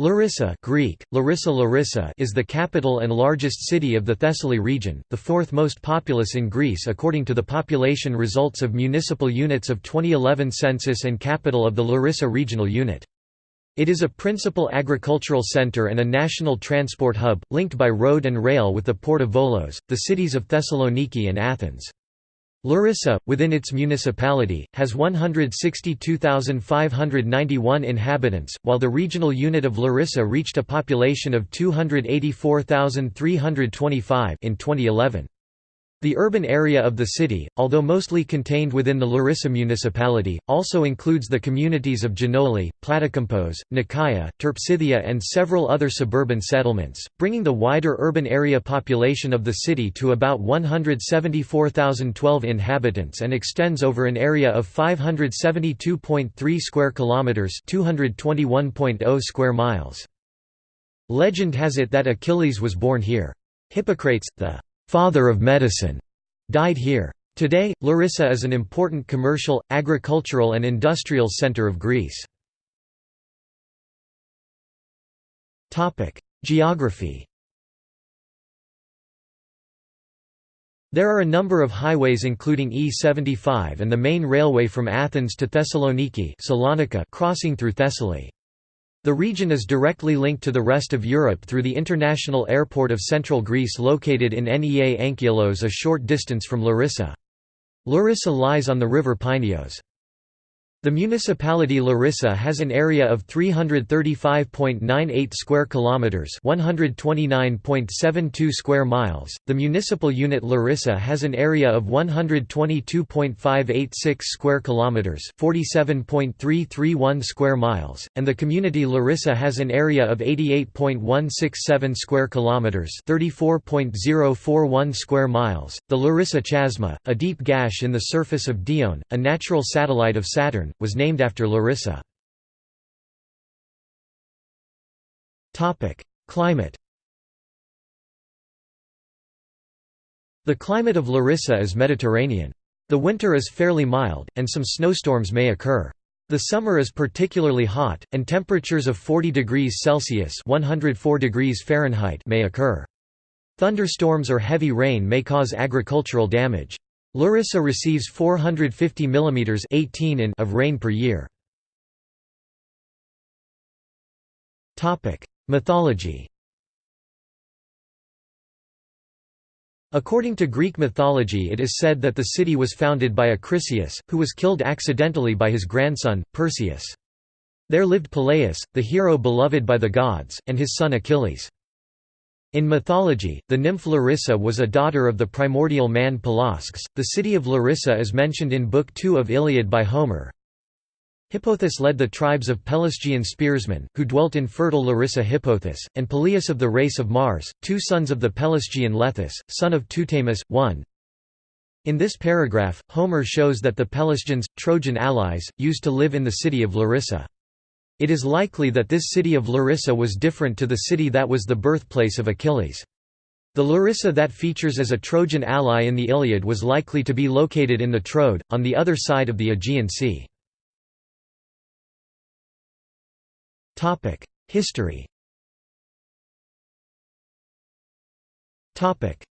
Larissa Greek, Larissa Larissa is the capital and largest city of the Thessaly region, the fourth most populous in Greece according to the population results of municipal units of 2011 census and capital of the Larissa regional unit. It is a principal agricultural center and a national transport hub, linked by road and rail with the port of Volos, the cities of Thessaloniki and Athens. Larissa, within its municipality, has 162,591 inhabitants, while the regional unit of Larissa reached a population of 284,325 in 2011. The urban area of the city, although mostly contained within the Larissa municipality, also includes the communities of Genoli, Platykampos, Nikaia, Terpsithia and several other suburban settlements, bringing the wider urban area population of the city to about 174,012 inhabitants and extends over an area of 572.3 square kilometers, 221.0 square miles. Legend has it that Achilles was born here. Hippocrates, the father of medicine, died here. Today, Larissa is an important commercial, agricultural and industrial center of Greece. Geography There are a number of highways including E75 and the main railway from Athens to Thessaloniki crossing through Thessaly. The region is directly linked to the rest of Europe through the international airport of central Greece located in Nea Anchialos a short distance from Larissa. Larissa lies on the river Pineos. The municipality Larissa has an area of 335.98 square kilometers, 129.72 square miles. The municipal unit Larissa has an area of 122.586 square kilometers, 47.331 square miles, and the community Larissa has an area of 88.167 square kilometers, 34.041 square miles. The Larissa Chasma, a deep gash in the surface of Dione, a natural satellite of Saturn, was named after Larissa. Climate The climate of Larissa is Mediterranean. The winter is fairly mild, and some snowstorms may occur. The summer is particularly hot, and temperatures of 40 degrees Celsius 104 degrees Fahrenheit may occur. Thunderstorms or heavy rain may cause agricultural damage. Larissa receives 450 mm 18 in of rain per year. Mythology According to Greek mythology it is said that the city was founded by Acrisius, who was killed accidentally by his grandson, Perseus. There lived Peleus, the hero beloved by the gods, and his son Achilles. In mythology, the nymph Larissa was a daughter of the primordial man Pelasgus. The city of Larissa is mentioned in Book 2 of Iliad by Homer. Hippothous led the tribes of Pelasgian spearsmen, who dwelt in fertile Larissa Hippothous, and Peleus of the race of Mars, two sons of the Pelasgian Lethus, son of Teutamus, one. In this paragraph, Homer shows that the Pelasgians, Trojan allies, used to live in the city of Larissa. It is likely that this city of Larissa was different to the city that was the birthplace of Achilles. The Larissa that features as a Trojan ally in the Iliad was likely to be located in the Troad, on the other side of the Aegean Sea. History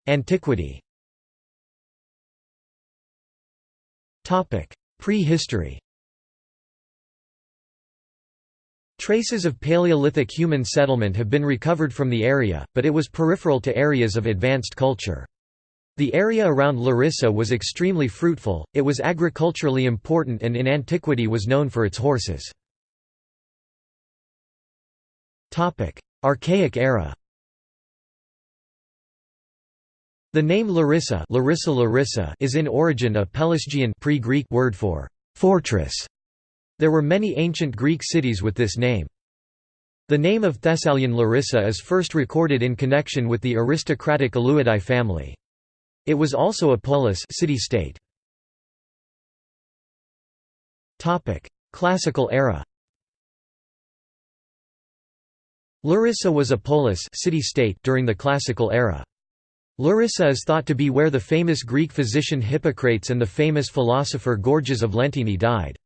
Antiquity Prehistory Traces of Paleolithic human settlement have been recovered from the area, but it was peripheral to areas of advanced culture. The area around Larissa was extremely fruitful, it was agriculturally important and in antiquity was known for its horses. Archaic era The name Larissa, Larissa, Larissa is in origin a Pelasgian pre-Greek word for fortress there were many ancient Greek cities with this name. The name of Thessalian Larissa is first recorded in connection with the aristocratic Aleuadae family. It was also a polis city-state. Classical era Larissa was a polis city-state during the Classical era. Larissa is thought to be where the famous Greek physician Hippocrates and the famous philosopher Gorgias of Lentini died.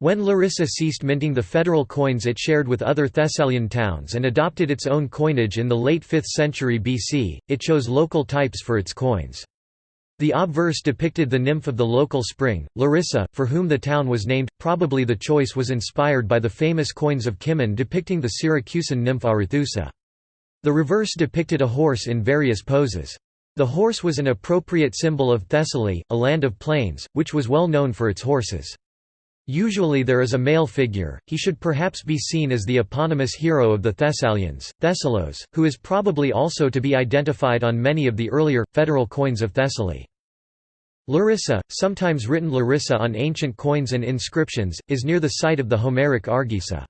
When Larissa ceased minting the federal coins it shared with other Thessalian towns and adopted its own coinage in the late 5th century BC, it chose local types for its coins. The obverse depicted the nymph of the local spring, Larissa, for whom the town was named. Probably the choice was inspired by the famous coins of Cimon depicting the Syracusan nymph Arethusa. The reverse depicted a horse in various poses. The horse was an appropriate symbol of Thessaly, a land of plains, which was well known for its horses. Usually there is a male figure, he should perhaps be seen as the eponymous hero of the Thessalians, Thessalos, who is probably also to be identified on many of the earlier, federal coins of Thessaly. Larissa, sometimes written Larissa on ancient coins and inscriptions, is near the site of the Homeric Argissa.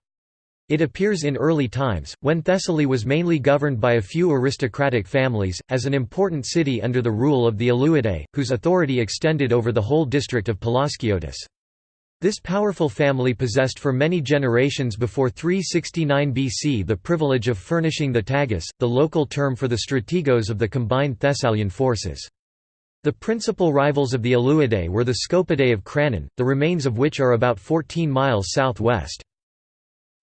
It appears in early times, when Thessaly was mainly governed by a few aristocratic families, as an important city under the rule of the Aleuadae, whose authority extended over the whole district of Pelasgiotis. This powerful family possessed for many generations before 369 BC the privilege of furnishing the tagus, the local term for the strategos of the combined Thessalian forces. The principal rivals of the Aleuadae were the Scopidae of Cranon, the remains of which are about 14 miles southwest.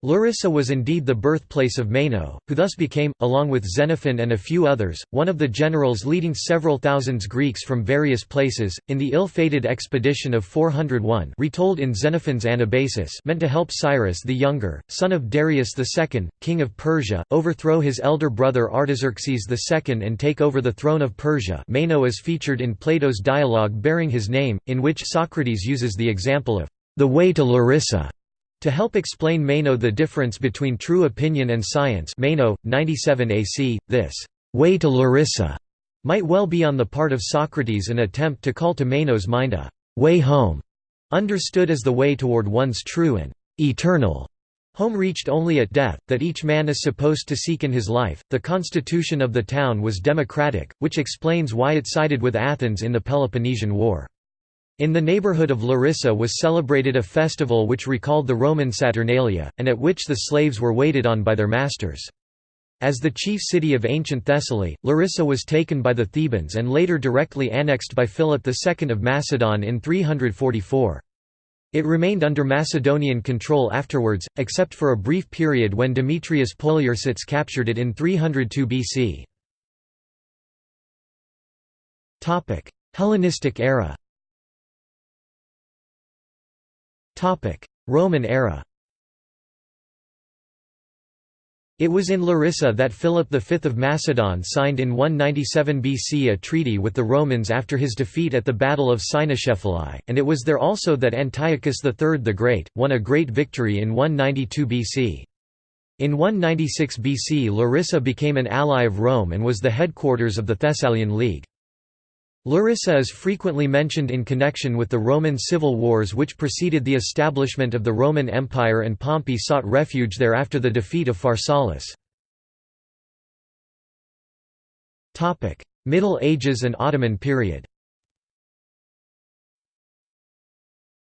Larissa was indeed the birthplace of Meno, who thus became, along with Xenophon and a few others, one of the generals leading several thousands Greeks from various places, in the ill-fated expedition of 401 retold in Xenophon's Anabasis meant to help Cyrus the Younger, son of Darius II, king of Persia, overthrow his elder brother Artaxerxes II and take over the throne of Persia. Meno is featured in Plato's dialogue bearing his name, in which Socrates uses the example of the way to Larissa to help explain Meno the difference between true opinion and science Meno, 97 AC, this «way to Larissa» might well be on the part of Socrates an attempt to call to Meno's mind a «way home», understood as the way toward one's true and «eternal» home reached only at death, that each man is supposed to seek in his life. The constitution of the town was democratic, which explains why it sided with Athens in the Peloponnesian War. In the neighborhood of Larissa was celebrated a festival which recalled the Roman Saturnalia, and at which the slaves were waited on by their masters. As the chief city of ancient Thessaly, Larissa was taken by the Thebans and later directly annexed by Philip II of Macedon in 344. It remained under Macedonian control afterwards, except for a brief period when Demetrius Poliorcetes captured it in 302 BC. Hellenistic era Roman era It was in Larissa that Philip V of Macedon signed in 197 BC a treaty with the Romans after his defeat at the Battle of Cynoscephalae, and it was there also that Antiochus III the Great, won a great victory in 192 BC. In 196 BC Larissa became an ally of Rome and was the headquarters of the Thessalian League. Larissa is frequently mentioned in connection with the Roman civil wars which preceded the establishment of the Roman Empire and Pompey sought refuge there after the defeat of Pharsalus. Middle Ages and Ottoman period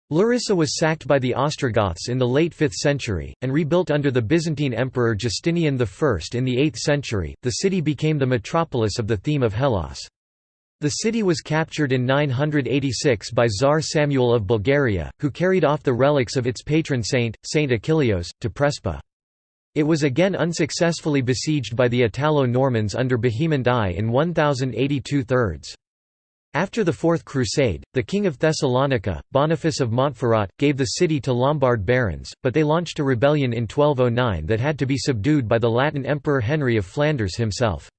Larissa was sacked by the Ostrogoths in the late 5th century, and rebuilt under the Byzantine Emperor Justinian I in the 8th century. The city became the metropolis of the theme of Hellas. The city was captured in 986 by Tsar Samuel of Bulgaria, who carried off the relics of its patron saint, Saint Achilleos, to Prespa. It was again unsuccessfully besieged by the Italo-Normans under Bohemond I in 1082 thirds. After the Fourth Crusade, the King of Thessalonica, Boniface of Montferrat, gave the city to Lombard barons, but they launched a rebellion in 1209 that had to be subdued by the Latin Emperor Henry of Flanders himself.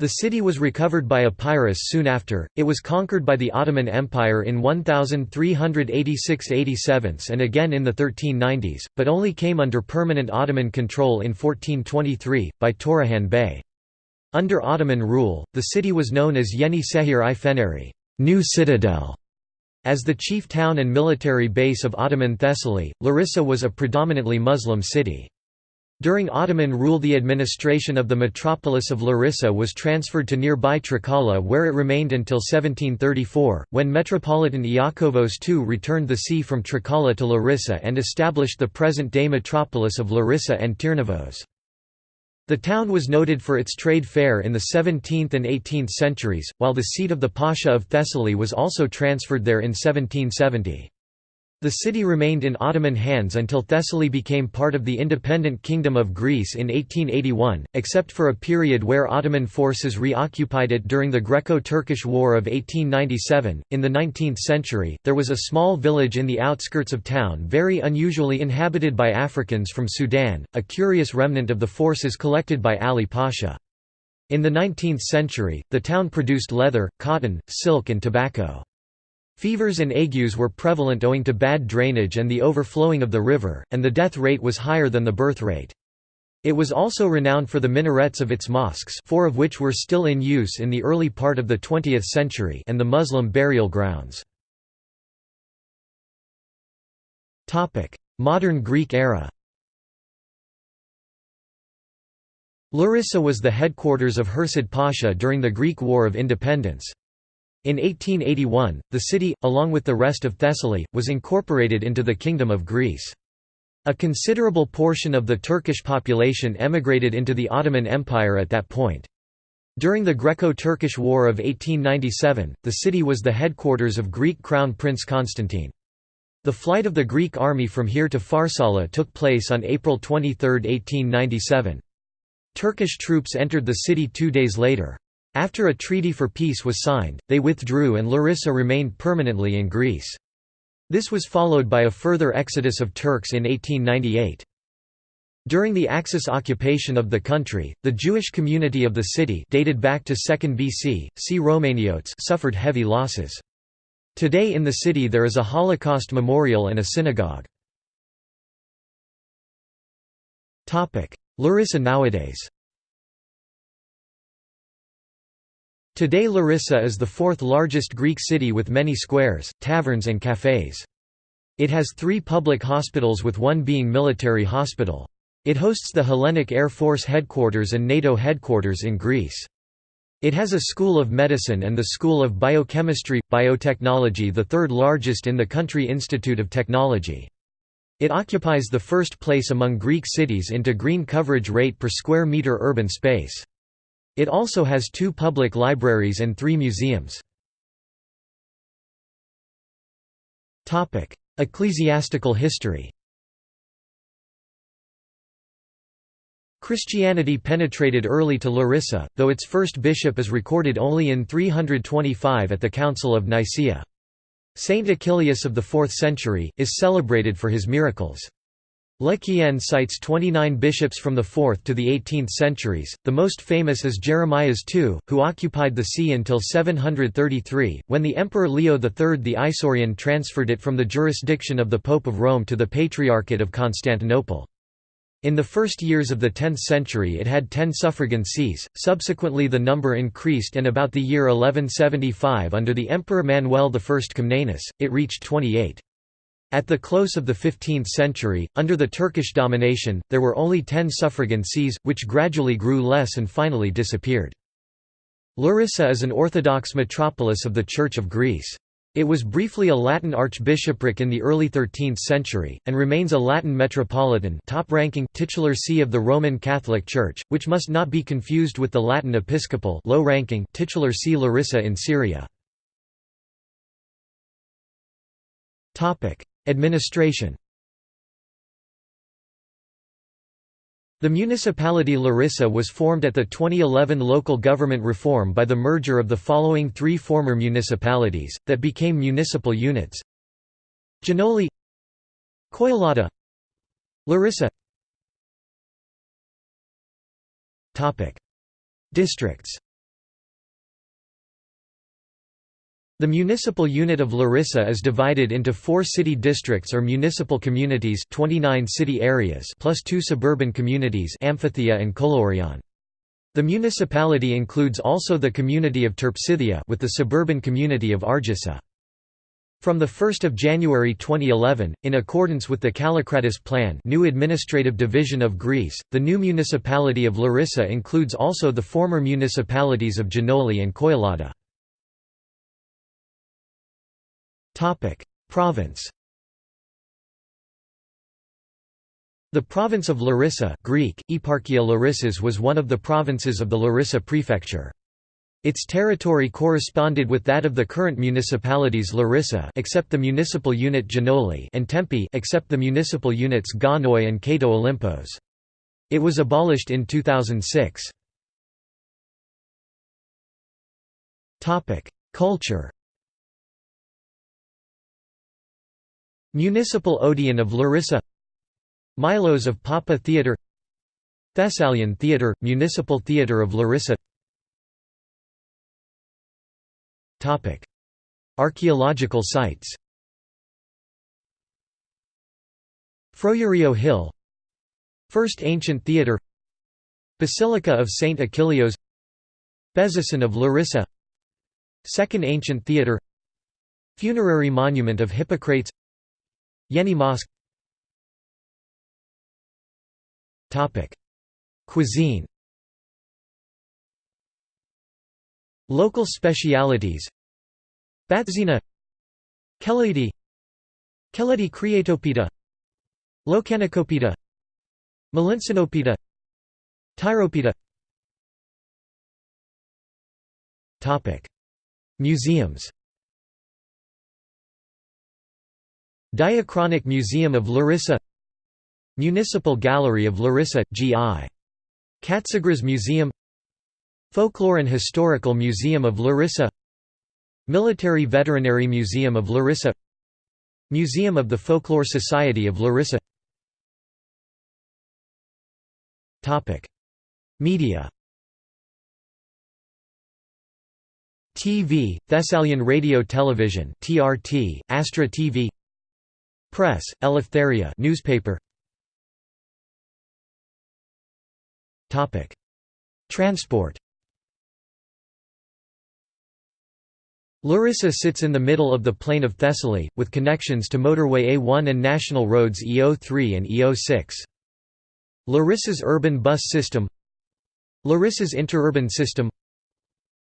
The city was recovered by Epirus soon after, it was conquered by the Ottoman Empire in 1386–87 and again in the 1390s, but only came under permanent Ottoman control in 1423, by Turahan Bey. Under Ottoman rule, the city was known as Yeni Sehir i Feneri New Citadel". As the chief town and military base of Ottoman Thessaly, Larissa was a predominantly Muslim city. During Ottoman rule the administration of the metropolis of Larissa was transferred to nearby Trikala where it remained until 1734, when Metropolitan Iakovos II returned the see from Trikala to Larissa and established the present-day metropolis of Larissa and Tirnavos. The town was noted for its trade fair in the 17th and 18th centuries, while the seat of the Pasha of Thessaly was also transferred there in 1770. The city remained in Ottoman hands until Thessaly became part of the independent Kingdom of Greece in 1881, except for a period where Ottoman forces reoccupied it during the Greco-Turkish War of 1897. In the 19th century, there was a small village in the outskirts of town very unusually inhabited by Africans from Sudan, a curious remnant of the forces collected by Ali Pasha. In the 19th century, the town produced leather, cotton, silk and tobacco. Fevers and agues were prevalent owing to bad drainage and the overflowing of the river, and the death rate was higher than the birth rate. It was also renowned for the minarets of its mosques four of which were still in use in the early part of the 20th century and the Muslim burial grounds. Modern Greek era Larissa was the headquarters of Hurshid Pasha during the Greek War of Independence. In 1881, the city, along with the rest of Thessaly, was incorporated into the Kingdom of Greece. A considerable portion of the Turkish population emigrated into the Ottoman Empire at that point. During the Greco-Turkish War of 1897, the city was the headquarters of Greek Crown Prince Constantine. The flight of the Greek army from here to Farsala took place on April 23, 1897. Turkish troops entered the city two days later. After a treaty for peace was signed, they withdrew and Larissa remained permanently in Greece. This was followed by a further exodus of Turks in 1898. During the Axis occupation of the country, the Jewish community of the city dated back to 2nd BC, see Romaniotes suffered heavy losses. Today in the city there is a Holocaust memorial and a synagogue. Larissa nowadays Today Larissa is the fourth largest Greek city with many squares, taverns and cafés. It has three public hospitals with one being military hospital. It hosts the Hellenic Air Force headquarters and NATO headquarters in Greece. It has a school of medicine and the School of Biochemistry, Biotechnology the third largest in the country Institute of Technology. It occupies the first place among Greek cities into green coverage rate per square meter urban space. It also has two public libraries and three museums. Ecclesiastical history Christianity penetrated early to Larissa, though its first bishop is recorded only in 325 at the Council of Nicaea. Saint Achillius of the 4th century, is celebrated for his miracles. Le Quien cites 29 bishops from the 4th to the 18th centuries, the most famous is Jeremias II, who occupied the see until 733, when the Emperor Leo III the Isaurian transferred it from the jurisdiction of the Pope of Rome to the Patriarchate of Constantinople. In the first years of the 10th century it had ten suffragan sees, subsequently the number increased and about the year 1175 under the Emperor Manuel I Comnenus, it reached 28. At the close of the 15th century, under the Turkish domination, there were only ten suffragan sees, which gradually grew less and finally disappeared. Larissa is an Orthodox metropolis of the Church of Greece. It was briefly a Latin archbishopric in the early 13th century, and remains a Latin metropolitan top-ranking titular see of the Roman Catholic Church, which must not be confused with the Latin episcopal low-ranking titular see Larissa in Syria. Administration. The municipality Larissa was formed at the 2011 local government reform by the merger of the following three former municipalities, that became municipal units. Giannoli Koilada Larissa. Districts The municipal unit of Larissa is divided into four city districts or municipal communities 29 city areas plus two suburban communities Amphithea and Kolourion. The municipality includes also the community of Terpsithia with the suburban community of Argissa. From 1 January 2011, in accordance with the Kallikratis Plan new administrative division of Greece, the new municipality of Larissa includes also the former municipalities of Giannoli and Koilada. Province. The province of Larissa, Greek: Eparchia Larissus, was one of the provinces of the Larissa prefecture. Its territory corresponded with that of the current municipalities Larissa except the municipal unit Janoli and Tempe except the municipal units Gonnoi and Kato Olympos. It was abolished in 2006. Topic: Culture. Municipal Odeon of Larissa. Milos of Papa Theatre Thessalian Theatre, Municipal Theatre of Larissa. Archaeological sites. Frourio Hill. First Ancient Theatre Basilica of St. Achilleos Bezisten of Larissa. Second Ancient Theatre Funerary Monument of Hippocrates Yeni Mosque. Cuisine. Local specialities. Batzina. Keledi Keledi Kreatopita. Loukanikopita Melitzanopita Tyropita. Museums Diachronic Museum of Larissa Municipal Gallery of Larissa, G.I. Katsigras Museum Folklore and Historical Museum of Larissa Military Veterinary Museum of Larissa Museum of the Folklore Society of Larissa Media TV, Thessalian Radio Television TRT, Astra TV Press, Eleftheria newspaper. Topic: Transport. Larissa sits in the middle of the plain of Thessaly, with connections to motorway A1 and national roads E03 and E06. Larissa's urban bus system. Larissa's interurban system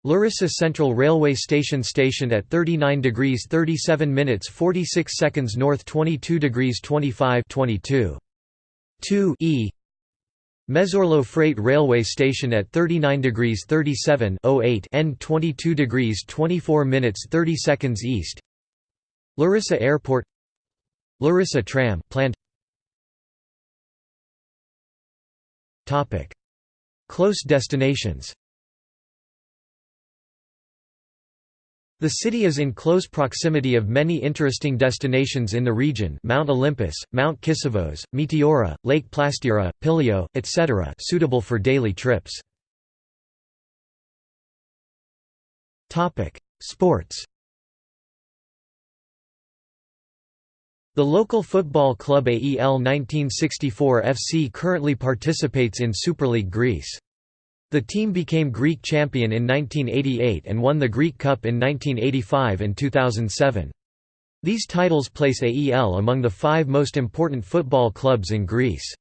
Larissa Central Railway Station stationed at 39 degrees 37 minutes 46 seconds north 22 degrees 25 22. 2 E. Mesourlo Freight Railway Station at 39 degrees 37 08 N 22 degrees 24 minutes 30 seconds east. Larissa Airport. Larissa Tram planned Topic. Close destinations The city is in close proximity of many interesting destinations in the region Mount Olympus, Mount Kissavos, Meteora, Lake Plastira, Pilio, etc. suitable for daily trips. Sports The local football club AEL 1964 FC currently participates in Super League Greece. The team became Greek champion in 1988 and won the Greek Cup in 1985 and 2007. These titles place AEL among the five most important football clubs in Greece.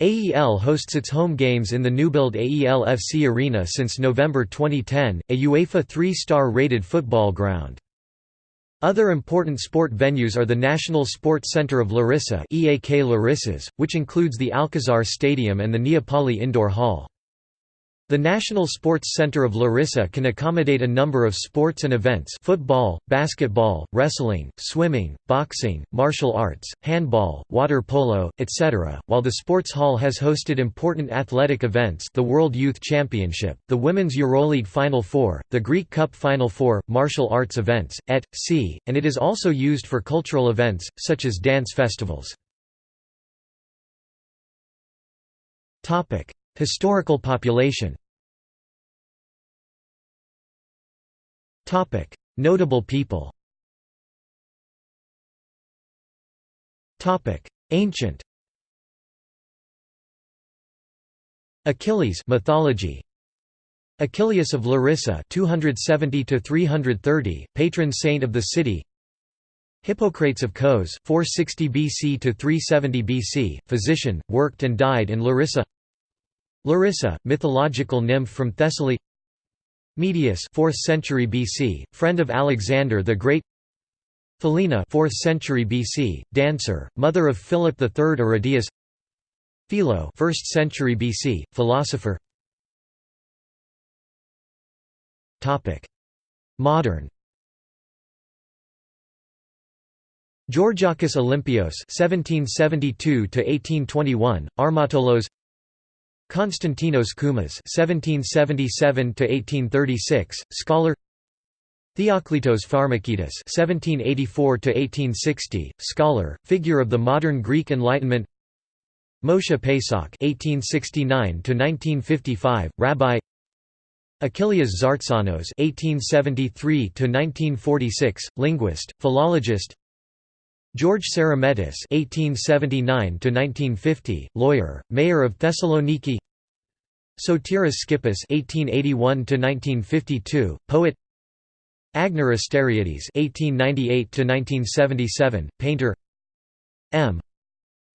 AEL hosts its home games in the new-build AEL FC Arena since November 2010, a UEFA three-star rated football ground. Other important sport venues are the National Sports Centre of Larissa EAK Larissas, which includes the Alcazar Stadium and the Neapoli Indoor Hall. The National Sports Center of Larissa can accommodate a number of sports and events football, basketball, wrestling, swimming, boxing, martial arts, handball, water polo, etc., while the sports hall has hosted important athletic events the World Youth Championship, the Women's Euroleague Final Four, the Greek Cup Final Four, martial arts events, et.c., and it is also used for cultural events, such as dance festivals. Historical population Notable people. Ancient. Achilles mythology. Achilles of Larissa 270 to 330 patron saint of the city. Hippocrates of Kos 460 BC to 370 BC physician worked and died in Larissa. Larissa mythological nymph from Thessaly Medius 4th century BC, friend of Alexander the Great. Philinna 4th century BC, dancer, mother of Philip III Aridaeus Philo 1st century BC, philosopher. Topic: Modern. Georgakis Olympios (1772–1821), Armatolos. Konstantinos Koumas (1777–1836), scholar. Theoklitos Pharmakidis (1784–1860), scholar, figure of the modern Greek Enlightenment. Moshe Pesach (1869–1955), rabbi. Achillias Tzartzanos (1873–1946), linguist, philologist. George Sarametis (1879–1950), lawyer, mayor of Thessaloniki. Sotiris Skippis (1881–1952), poet. Agenor Asteriades (1898–1977), painter. M.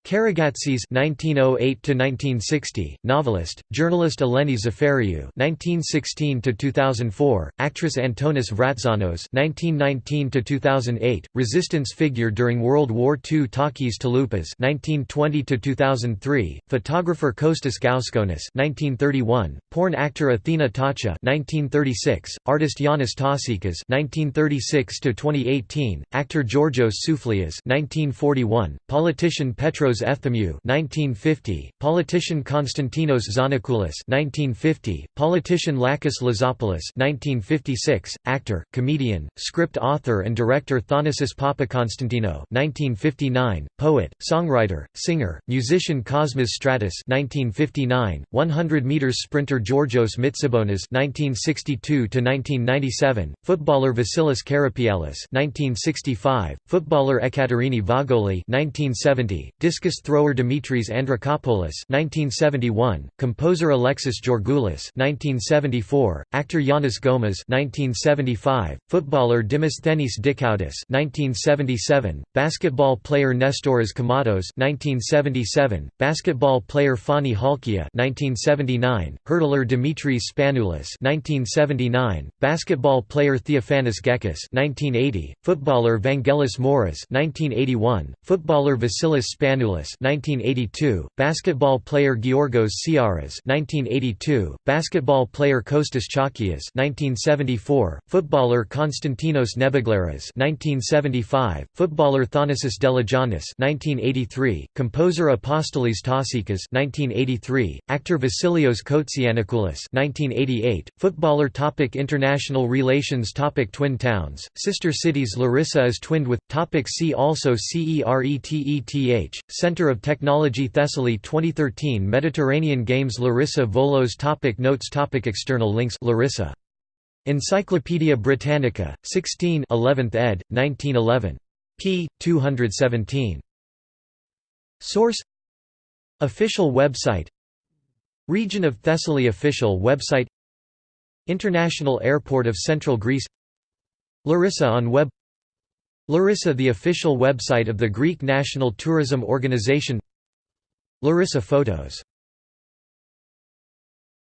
Karagatsis (1908–1960), novelist, journalist Eleni Zafeiriou (1916–2004), actress Antonis Vratzanos (1919–2008), resistance figure during World War II Takis Taloupas (1920–2003), photographer Kostas Gauskonis (1931), porn actor Athena Tacha (1936), artist Yanis Tasikas (1936–2018), actor Georgios Souflias (1941), politician Petros Petros 1950, politician Konstantinos Xanakoulis 1950, politician Lakis Lazopoulos 1956, actor, comedian, script author and director Thanasis Papakonstantino 1959, poet, songwriter, singer, musician Cosmas Stratus 1959, 100 meters sprinter Georgios Mitsibonas 1962 1997, footballer Vasilis Karapialis 1965, footballer Ekaterini Voggoli 1970, discus discus thrower Dimitris Andrikopoulos (1971), composer Alexis Georgoulis (1974), actor Yanis Gomas (1975), footballer Dimosthenis Dikoudis (1977), basketball player Nestoras Kommatos (1977), basketball player Fani Halkia (1979), hurdler Dimitris Spanoulis (1979), basketball player Theophanis Gekas (1980), footballer Vangelis Moras (1981), footballer Vasilis Spanoulis 1982, basketball player Georgos Tsiaras 1982, basketball player Kostas Chalkias 1974, footballer Konstantinos Neboglaras 1975, footballer Thanasis Deligiannis 1983, composer Apostolis Tasikas 1983, actor Vasilios Kotsianakoulis 1988, footballer topic International relations topic Twin towns, sister cities Larissa is twinned with topic See also CERETETH Center of Technology Thessaly 2013 Mediterranean Games Larissa Volos topic Notes topic External links Larissa. Encyclopædia Britannica, 16 11th ed., 1911. p. 217. Source Official website Region of Thessaly Official website International Airport of Central Greece Larissa on web Larissa the official website of the Greek National Tourism Organization. Larissa Photos